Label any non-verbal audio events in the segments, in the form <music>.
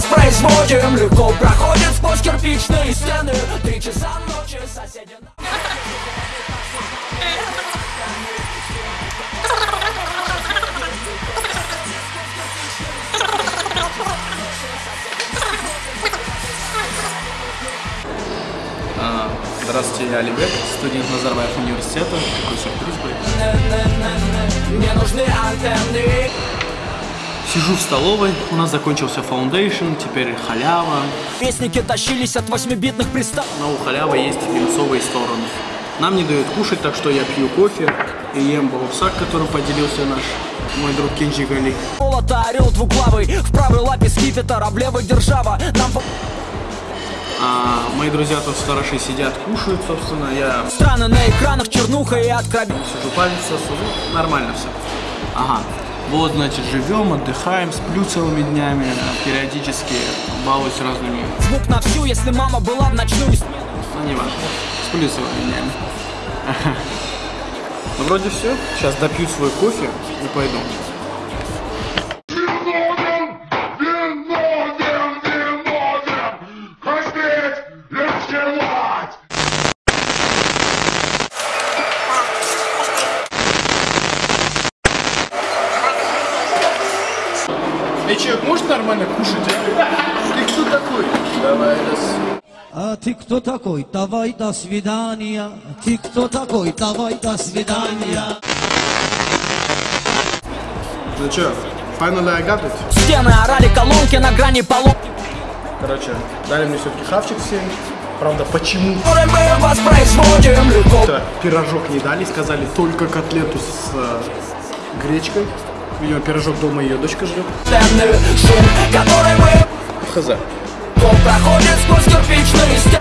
воспроизводим. Легко проходит сквозь кирпичные стены. Три часа ночи соседи А, Здравствуйте, я Алибек, студент Назарбаев университета. Какой сюрприз Сижу в столовой, у нас закончился фаундейшн, теперь халява. Песники тащились от восьмибитных пристав Но у халявы есть линцовые стороны. Нам не дают кушать, так что я пью кофе и ем баусак, которым поделился наш мой друг Кенджи Гали. Молота орел двуглавый В правой лапе скипетр, а в левой держава Нам А мои друзья тут сторожи сидят, кушают, собственно, я страны на экранах чернуха и откровенно сижу палец ну, нормально все. Ага, вот, значит, живем, отдыхаем, сплю целыми днями, периодически балуюсь разными, Звук на всю, если мама была в ночную смену ну, не важно, сплю целыми днями. <laughs> Ну, вроде все, сейчас допью свой кофе и пойду. Эй, человек, может нормально кушать, а? Ты кто такой? Давай, А ты кто такой? Давай до свидания. Ты кто такой? Давай до свидания. Ну чё, finally I got it. Стены орали колонки на грани полу Короче, дали мне все-таки хавчик всем. Правда, почему мы воспроизводим Легко то пирожок не дали, сказали только котлету с э, гречкой. Видимо, пирожок дома ее дочка мы Хз.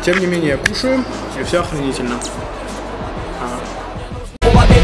Тем не менее, кушаем, и все охренительно. Уловить